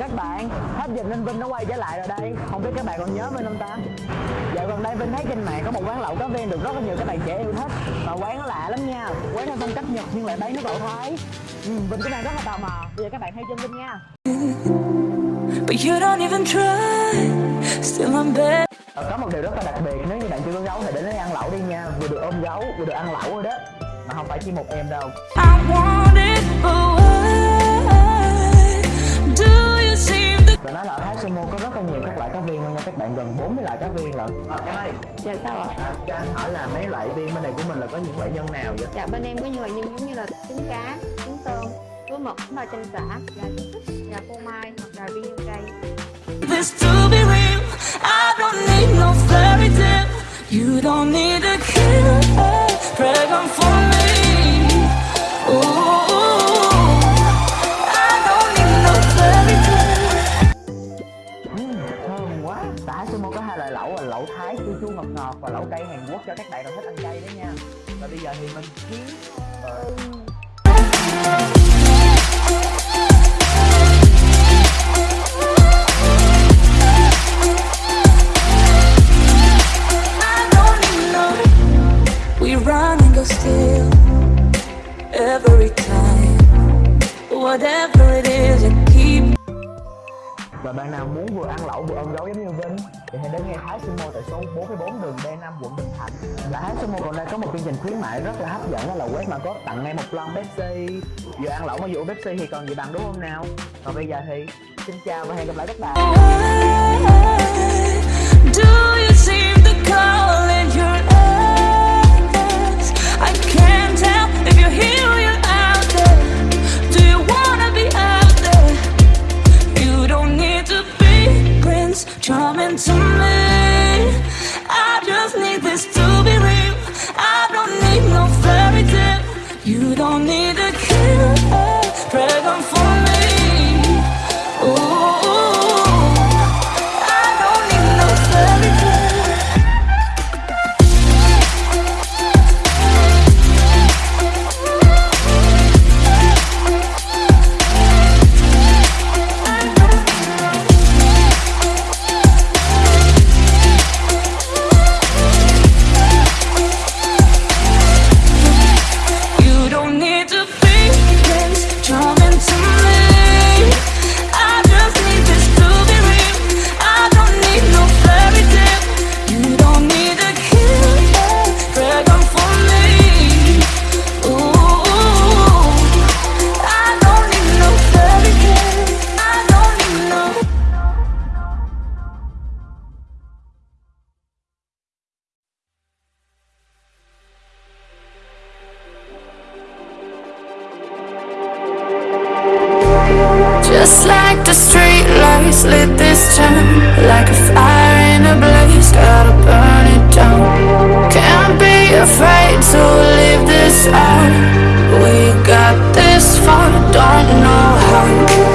các bạn. Hết dịch nên Vinh nó quay trở lại rồi đây. Không biết các bạn còn nhớ Vinh không ta? Dạo gần đây Vinh thấy trên mạng có một quán lẩu cá viên được rất là nhiều các bạn trẻ yêu thích. Và quán nó lạ lắm nha. Quán theo phong cách Nhật nhưng lại bán nước lẩu Thái ừ, Vinh cũng đang rất là tò mò. Bây giờ các bạn hãy chân Vinh nha. But you don't even try. Still I'm better Ờ, Có một điều rất là đặc biệt. Nếu như bạn chưa có gấu thì đến đây ăn lẩu đi nha. Vừa được ôm gấu vừa được ăn lẩu rồi đó. Mà không phải chỉ một em đâu. I want it gần 40 loại cá viên lận Ờ, Em ơi, Dạ sao ạ? à, cho anh hỏi là mấy loại viên bên này của mình là có những loại nhân nào vậy? Dạ bên em có nhiều loại nhân giống như là trứng cá, trứng tôm, lúa mực, ba chanh xả, gà trứng thích, gà phô mai hoặc gà viên nhân cây. this to be real I don't need no fairy tale You don't need a killer Thái chua chua ngọt ngọt và lẩu cay Hàn Quốc cho các bạn nào thích ăn cay đó nha. Và bây giờ thì mình kiếm We run and go still Every time. Whatever it is và bạn nào muốn vừa ăn lẩu vừa ôm gấu giống như Vinh, Thì hãy đến ngay Thái Sumo tại số 44 đường D5 quận Bình Thạnh. Và Thái Sumo còn đây có một chương trình khuyến mại rất là hấp dẫn, đó là quét mà code tặng ngay một lon Pepsi. Vừa ăn lẩu mà vừa uống Pepsi thì còn gì bằng, đúng không nào? Còn bây giờ thì xin chào và hẹn gặp lại các bạn. You Just like the street lights lit this town Like a fire in a blaze, gotta burn it down. Can't be afraid to leave this out. We got this far, don't know how